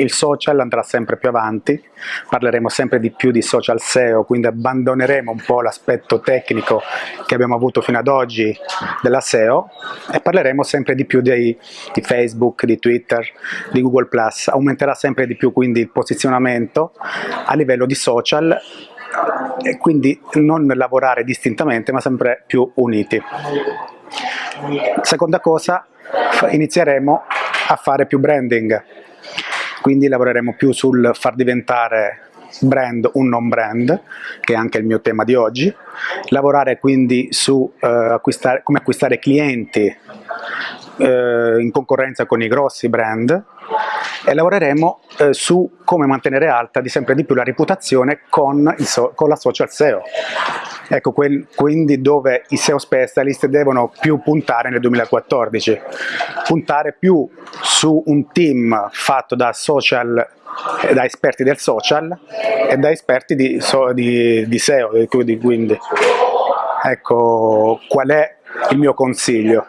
il social andrà sempre più avanti, parleremo sempre di più di social SEO, quindi abbandoneremo un po' l'aspetto tecnico che abbiamo avuto fino ad oggi della SEO e parleremo sempre di più di, di Facebook, di Twitter, di Google+, aumenterà sempre di più quindi il posizionamento a livello di social e quindi non lavorare distintamente ma sempre più uniti. Seconda cosa, inizieremo a fare più branding, quindi lavoreremo più sul far diventare brand un non brand, che è anche il mio tema di oggi, lavorare quindi su eh, acquistare, come acquistare clienti eh, in concorrenza con i grossi brand e lavoreremo eh, su come mantenere alta di sempre di più la reputazione con, so con la social SEO. Ecco, quel, quindi dove i SEO specialist devono più puntare nel 2014, puntare più su un team fatto da social eh, da esperti del social e da esperti di, so, di, di SEO, quindi ecco qual è il mio consiglio.